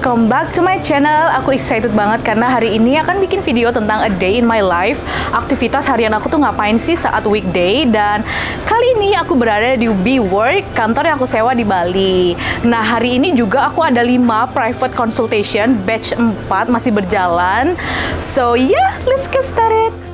welcome back to my channel. Aku excited banget karena hari ini akan bikin video tentang a day in my life. Aktivitas harian aku tuh ngapain sih saat weekday dan kali ini aku berada di WeWork, kantor yang aku sewa di Bali. Nah, hari ini juga aku ada 5 private consultation, batch 4 masih berjalan. So, yeah, let's get started.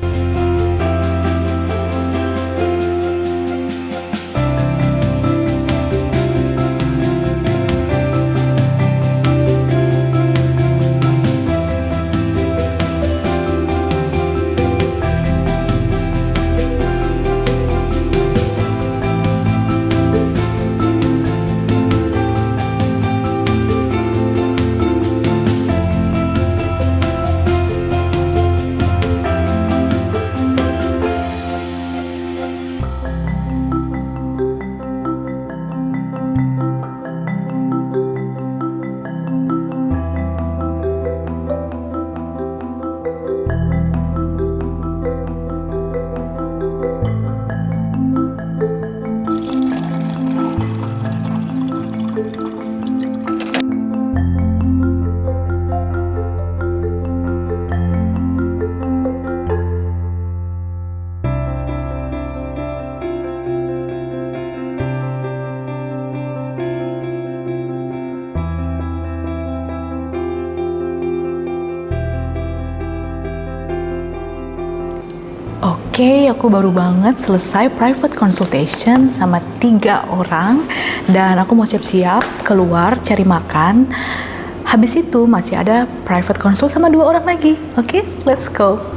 Thank you. Oke, aku baru banget selesai private consultation sama tiga orang dan aku mau siap-siap keluar cari makan. Habis itu masih ada private consult sama dua orang lagi. Oke, let's go.